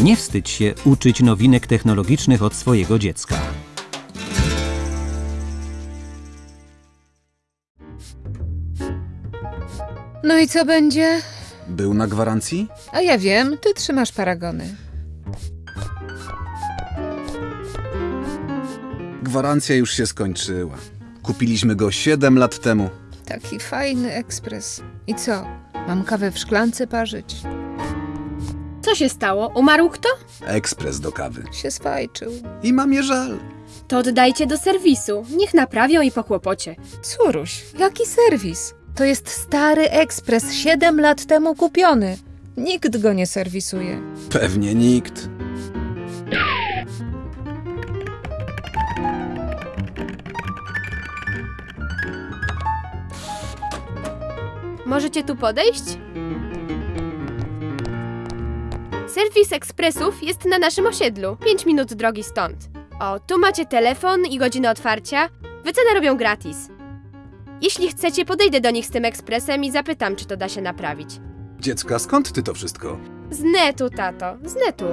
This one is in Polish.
Nie wstydź się uczyć nowinek technologicznych od swojego dziecka. No i co będzie? Był na gwarancji? A ja wiem, ty trzymasz paragony. Gwarancja już się skończyła. Kupiliśmy go 7 lat temu. Taki fajny ekspres. I co? Mam kawę w szklance parzyć? Co się stało? Umarł kto? Ekspres do kawy. Się swajczył. I mam je żal. To oddajcie do serwisu. Niech naprawią i po kłopocie. Córuś, jaki serwis? To jest stary ekspres, 7 lat temu kupiony. Nikt go nie serwisuje. Pewnie nikt. Możecie tu podejść? Serwis ekspresów jest na naszym osiedlu. 5 minut drogi stąd. O, tu macie telefon i godzinę otwarcia. Wycenę robią gratis. Jeśli chcecie, podejdę do nich z tym ekspresem i zapytam, czy to da się naprawić. Dziecka, skąd ty to wszystko? Z netu, tato, z netu.